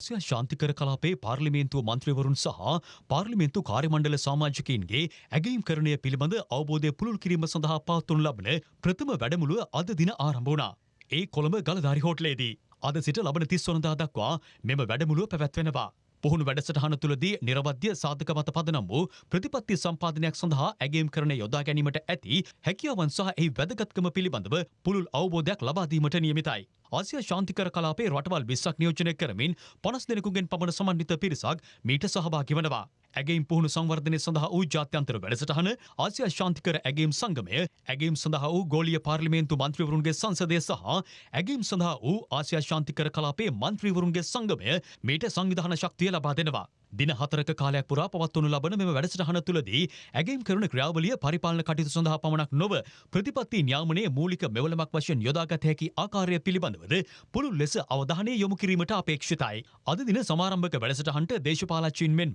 සිය ශාන්තිකර කලාපේ පාර්ලිමේන්තුව මන්ත්‍රීවරුන් සහ පාර්ලිමේන්තු කාර්යමණ්ඩල සාමාජිකයින්ගේ ඇගයීම් කරණය පිළිබඳ අවබෝධය පුළුල් කිරීම සඳහා පවත්වනු ලබන ප්‍රථම වැඩමුළුව අද දින ආරම්භ වුණා. ඒ කොළඹ ගලධාරි හෝටලේදී. අද සිට ලබන තිස්වනදා දක්වා මෙම වැඩමුළුව පැවැත්වෙනවා. පුහුණු වැඩසටහන තුළදී නිරවද්‍ය සාධක මත පදනම් වූ ප්‍රතිපත්ති සම්පාදනයක් සඳහා ඇගේම් කරන යොදා ගැනීමට ඇති හැකියාවන් සහ එහි වැදගත්කම පිළිබඳව පුළුල් අවබෝධයක් ලබාදීමට නියමිතයි. ආසිය ශාන්තිකර කලාපේ රටවල් විස්සක් නියෝජනය කරමින් පනස් දෙනෙකුගෙන් පමණ සමන්විත පිරිසක් මීට සහභාගි වනවා. ඇගේම් පුහුණු සංවර්ධනය සඳහා වූ ජාත්‍යන්තර වැඩසටහන ආසියා ශාන්තිකර ඇගේම් සංගමය ඇගේම් සඳහා වූ ගෝලිය පාර්ලිමේන්තු මන්ත්‍රීවරුන්ගේ සංසදය සහ ඇගේම් සඳහා වූ ආසියා ශාන්තිකර කලාපේ මන්ත්‍රීවරුන්ගේ සංගමය මීට සංවිධාන ශක්තිය ලබා දෙනවා. දින හතරක කාලයක් පුරා පවත්වනු ලබන මෙම වැඩසටහන තුළදී ඇගේම් කරන ක්‍රියාවලිය පරිපාලන කටයුතු සඳහා පමණක් නොව ප්‍රතිපත්ති න්‍යාමනයේ මූලික මෙවලමක් වශයෙන් යොදාගත හැකි ආකාරය පිළිබඳවද පුළුල් ලෙස අවධානය යොමු කිරීමට අපේක්ෂිතයි. අද දින සමාරම්භක වැඩසටහනට දේශපාලච්චීන් මෙන්ම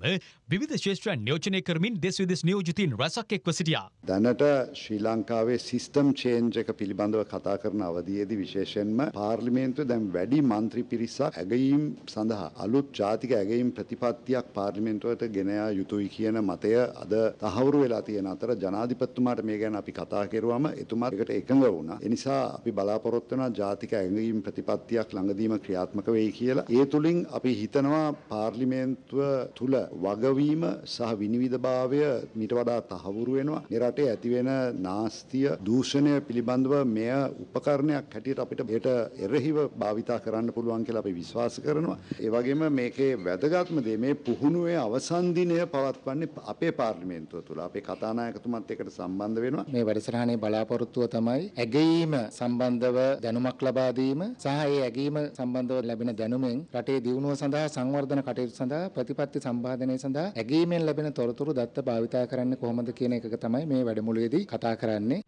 විවිධ ශේෂ්ත්‍රයන් නියෝජනය කරමින් දෙස් විදෙස් නියෝජිතීන් රැසක් එක්ව සිටියා. දැනට ශ්‍රී ලංකාවේ සිස්ටම් චේන්ජ් එක පිළිබඳව කතා කරන අවධියේදී විශේෂයෙන්ම පාර්ලිමේන්තුව දැන් වැඩි මන්ත්‍රී පිරිසක් ඇගයීම් සඳහා අලුත් ජාතික ඇගයීම් ප්‍රතිපත්තියක් පදනමක් පාර්ලිමෙන්තුවට ගෙනයා යුතුයි කියන මතය අද තහවුරු වෙලා තියෙන අතර ජනාධිපතිතුමාට මේ ගැන අපි කතා කරුවම එතුමාත් එකට එකඟ වුණා. ඒ නිසා අපි බලාපොරොත්තු වෙනවා ජාතික ඇඟීම් ප්‍රතිපත්තියක් ළඟදීම ක්‍රියාත්මක වෙයි කියලා. ඒ තුලින් අපි හිතනවා පාර්ලිමේන්තුව තුල වගවීම සහ විනිවිදභාවය මීට වඩා තහවුරු වෙනවා. මේ රටේ ඇතිවෙන නාස්තිය දූෂණය පිළිබඳව මෙය උපකරණයක් හැටියට අපිට ඒට එරෙහිව භාවිතා කරන්න පුළුවන් කියලා අපි විශ්වාස කරනවා. ඒ වගේම මේකේ වැදගත්ම දේ මේ පුහුණුවේ අවසන් දිනය පවත්වන්නේ අපේ පාර්ලිමේන්තුව තුළ. අපේ කතානායකතුමත් එකට සම්බන්ධ වෙනවා. මේ වැඩසටහනේ බලාපොරොත්තුව තමයි ඇගීම සම්බන්ධව දැනුමක් ලබා දීම සහ ඒ ඇගීම සම්බන්ධව ලැබෙන දැනුමෙන් රටේ දියුණුව සඳහා සංවර්ධන කටයුතු සඳහා ප්‍රතිපත්ති සම්පාදනය සඳහා ඇගීමෙන් ලැබෙන තොරතුරු දත්ත භාවිතා කරන්නේ කොහොමද කියන එක තමයි මේ වැඩමුළුවේදී කතා කරන්නේ.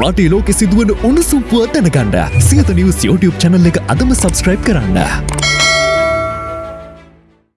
රටේ ලෝකෙ සිදුවන උණුසුම් පුවත් දැනගන්න සියත නිවස් YouTube channel එක අදම subscribe කරන්න.